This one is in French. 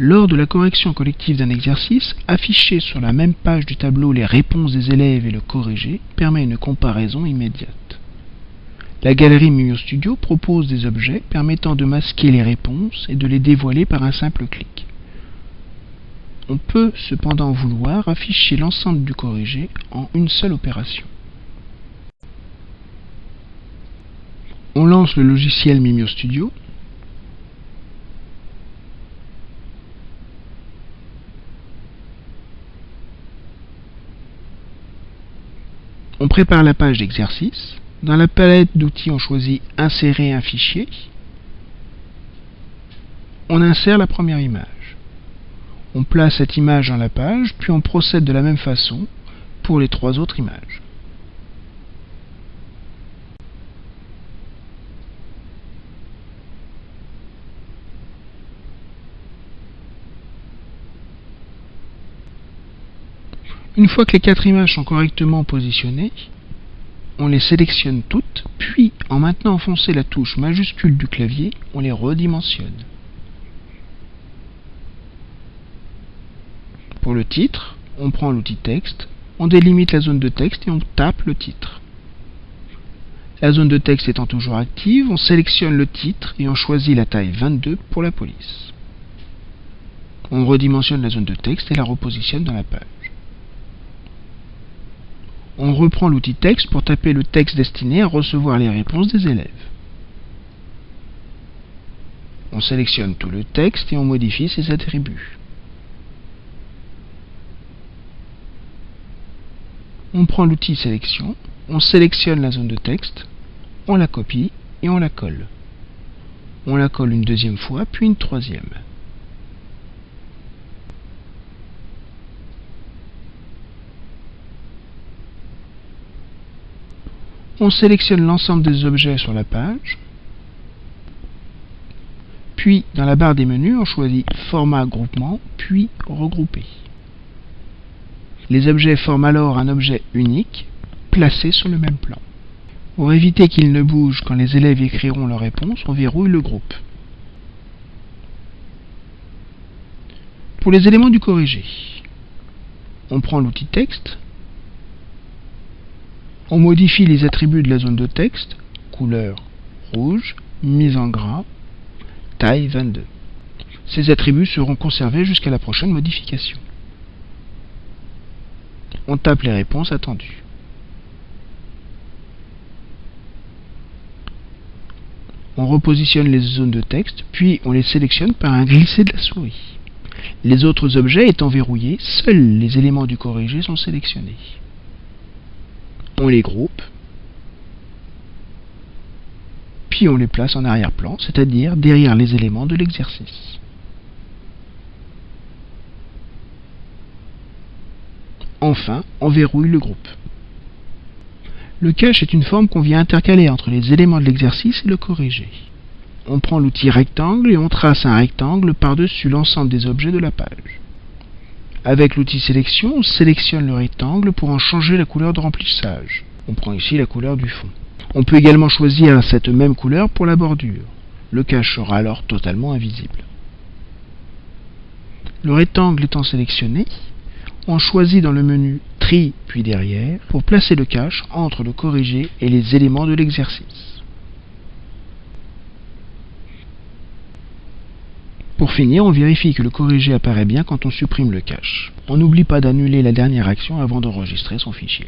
Lors de la correction collective d'un exercice, afficher sur la même page du tableau les réponses des élèves et le corriger permet une comparaison immédiate. La galerie Mimio Studio propose des objets permettant de masquer les réponses et de les dévoiler par un simple clic. On peut cependant vouloir afficher l'ensemble du corrigé en une seule opération. On lance le logiciel Mimio Studio On prépare la page d'exercice. Dans la palette d'outils, on choisit Insérer un fichier. On insère la première image. On place cette image dans la page, puis on procède de la même façon pour les trois autres images. Une fois que les quatre images sont correctement positionnées, on les sélectionne toutes, puis en maintenant enfoncé la touche majuscule du clavier, on les redimensionne. Pour le titre, on prend l'outil texte, on délimite la zone de texte et on tape le titre. La zone de texte étant toujours active, on sélectionne le titre et on choisit la taille 22 pour la police. On redimensionne la zone de texte et la repositionne dans la page on reprend l'outil texte pour taper le texte destiné à recevoir les réponses des élèves. On sélectionne tout le texte et on modifie ses attributs. On prend l'outil sélection, on sélectionne la zone de texte, on la copie et on la colle. On la colle une deuxième fois, puis une troisième. On sélectionne l'ensemble des objets sur la page. Puis, dans la barre des menus, on choisit Format groupement, puis Regrouper. Les objets forment alors un objet unique, placé sur le même plan. Pour éviter qu'ils ne bougent quand les élèves écriront leur réponse, on verrouille le groupe. Pour les éléments du corrigé, on prend l'outil texte, on modifie les attributs de la zone de texte, couleur rouge, mise en gras, taille 22. Ces attributs seront conservés jusqu'à la prochaine modification. On tape les réponses attendues. On repositionne les zones de texte, puis on les sélectionne par un glisser de la souris. Les autres objets étant verrouillés, seuls les éléments du corrigé sont sélectionnés on les groupe, puis on les place en arrière-plan, c'est-à-dire derrière les éléments de l'exercice. Enfin, on verrouille le groupe. Le cache est une forme qu'on vient intercaler entre les éléments de l'exercice et le corrigé. On prend l'outil rectangle et on trace un rectangle par-dessus l'ensemble des objets de la page. Avec l'outil sélection, on sélectionne le rectangle pour en changer la couleur de remplissage. On prend ici la couleur du fond. On peut également choisir cette même couleur pour la bordure. Le cache sera alors totalement invisible. Le rectangle étant sélectionné, on choisit dans le menu Tri puis derrière pour placer le cache entre le corrigé et les éléments de l'exercice. Pour finir, on vérifie que le corrigé apparaît bien quand on supprime le cache. On n'oublie pas d'annuler la dernière action avant d'enregistrer son fichier.